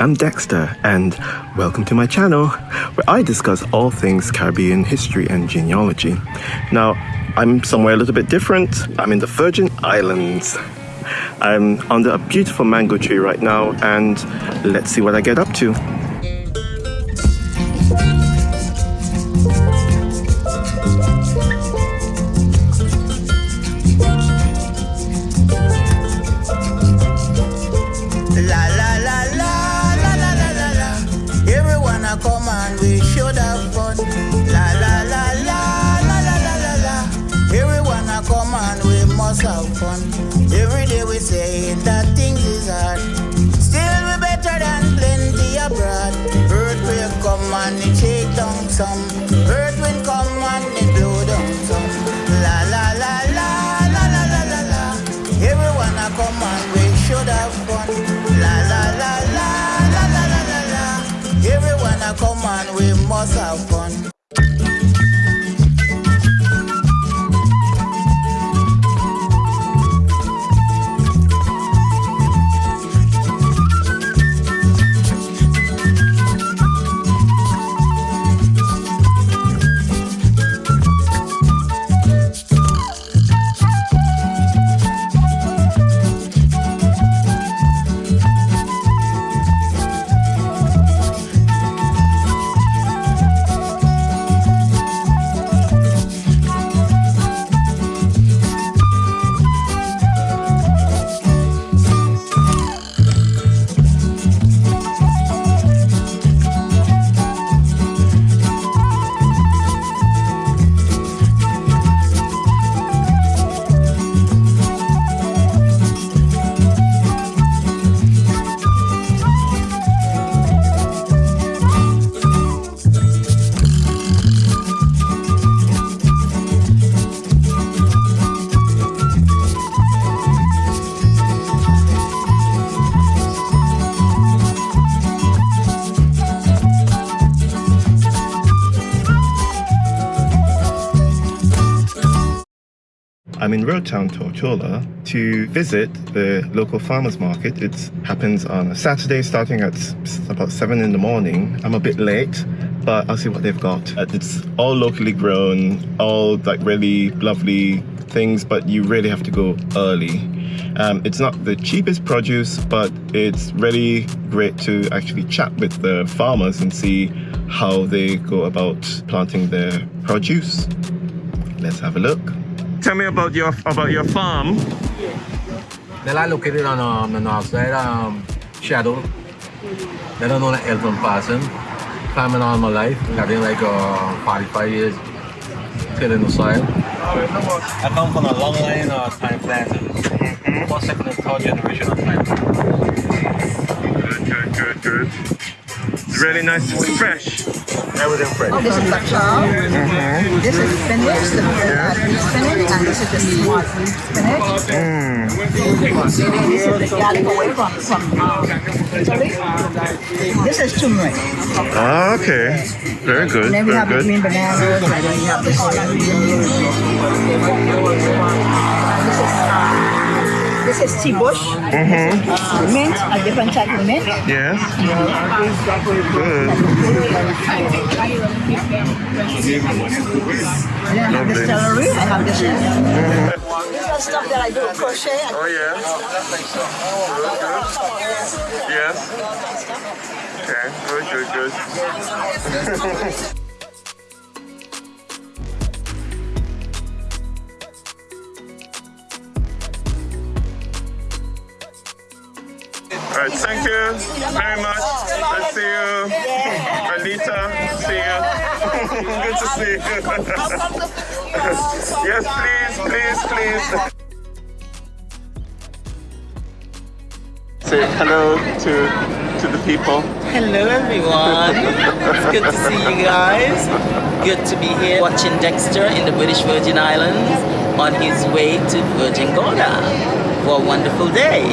I'm Dexter, and welcome to my channel, where I discuss all things Caribbean history and genealogy. Now, I'm somewhere a little bit different. I'm in the Virgin Islands. I'm under a beautiful mango tree right now, and let's see what I get up to. Some. Earth wind come and it blow down some. La la la la la la la la la. Everyone a come and we should have fun. La la la la la la la la la. Everyone a come and we must have fun. I'm in Road Town, Tortola to visit the local farmers market. It happens on a Saturday starting at about 7 in the morning. I'm a bit late, but I'll see what they've got. Uh, it's all locally grown, all like really lovely things, but you really have to go early. Um, it's not the cheapest produce, but it's really great to actually chat with the farmers and see how they go about planting their produce. Let's have a look. Tell me about your about your farm. They're located on um, the north side, um, Shadow. They don't know like Elton Parson. Farming all my life. I've like uh, 45 years tilling the soil. I come from a long line of time planters. Mm-hmm. First, second, and third generation of time Good, good, good, good. It's really nice. It's fresh. Everything fresh. Oh, this is kachal. Mm-hmm. This is spinach, the uh, spinach, and this is the smart spinach. Mm. This is the garlic away from, from Italy. This is turmeric. Ah, okay. Very good. And then we Very have the good. green bananas, and then we have this. This is, um, this is tea bush. Mm-hmm. Uh, mint, a different type of mint. Yes. Good. I have the celery. I have this. These are stuff that I do crochet. Oh yeah. Yes. Okay. Good. Good. Good. All right, thank you very much. Let's see you. Anita, see you. Good to see you. yes, please, please, please. Say hello to to the people. Hello everyone. it's good to see you guys. Good to be here watching Dexter in the British Virgin Islands on his way to Virgin Gorda for a wonderful day.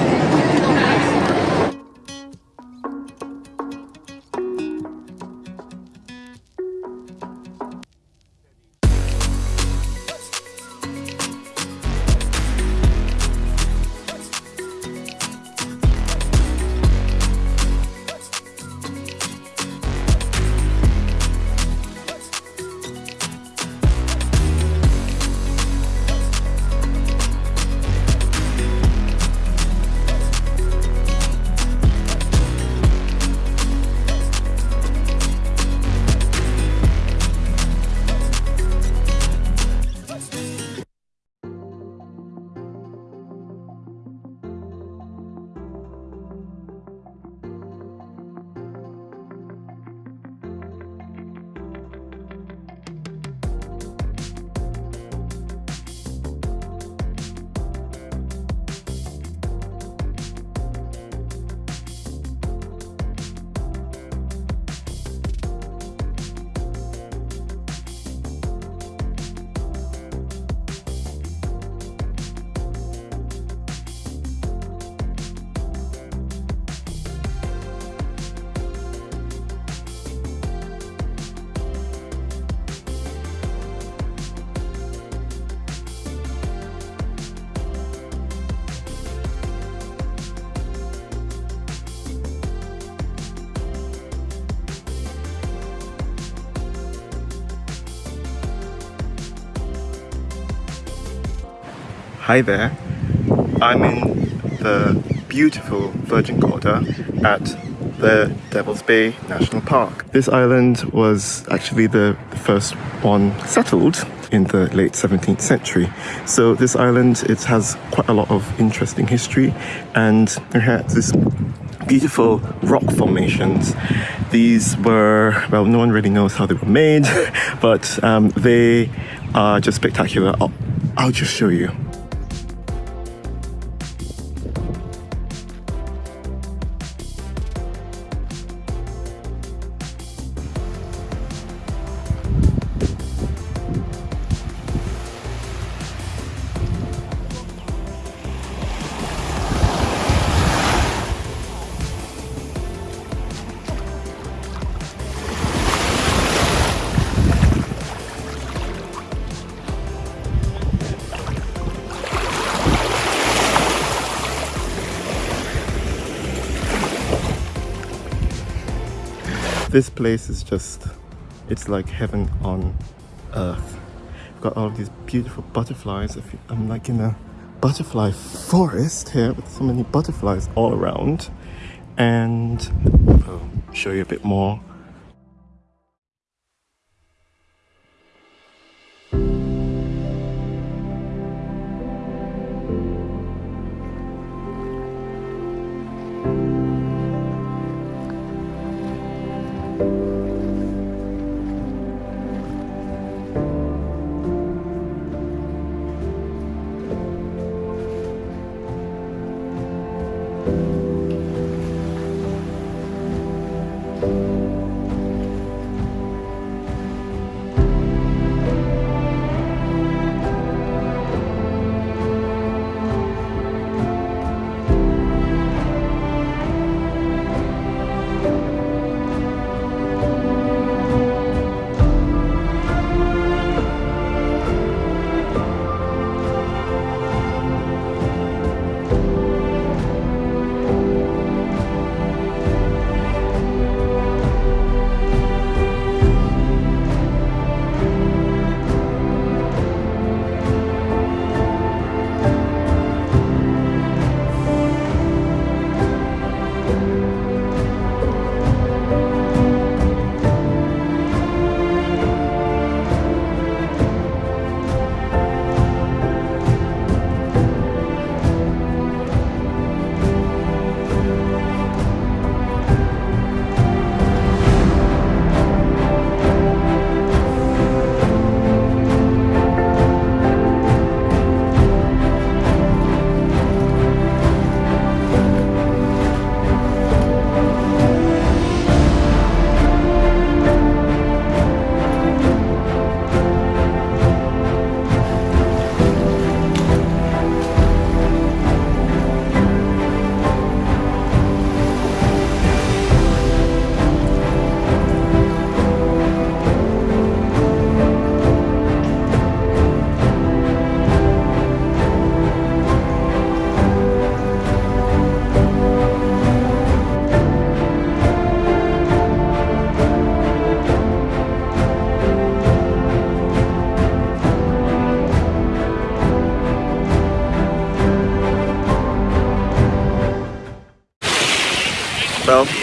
Hi there. I'm in the beautiful Virgin Gorda at the Devil's Bay National Park. This island was actually the first one settled in the late 17th century. So this island, it has quite a lot of interesting history and it has this beautiful rock formations. These were, well, no one really knows how they were made, but um, they are just spectacular. I'll, I'll just show you. This place is just it's like heaven on earth. We've got all these beautiful butterflies. I'm like in a butterfly forest here with so many butterflies all around. And i'll show you a bit more Well,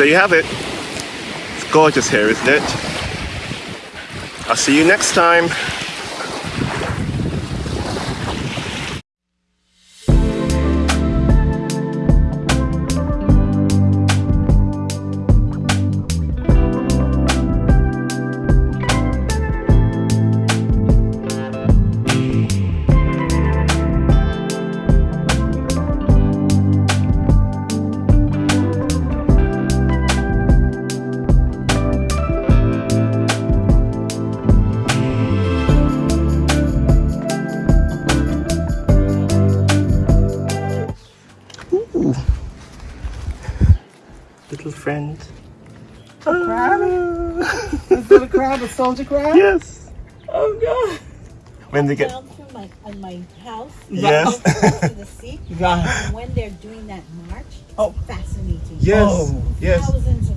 you have it. It's gorgeous here, isn't it? I'll see you next time. Crab? Is it a crab? A soldier crab? Yes. Oh god. When they get down from my on my house. Yes. close to the sea. Right. And when they're doing that march, Oh. fascinating. yes, Oh. yes. Thousands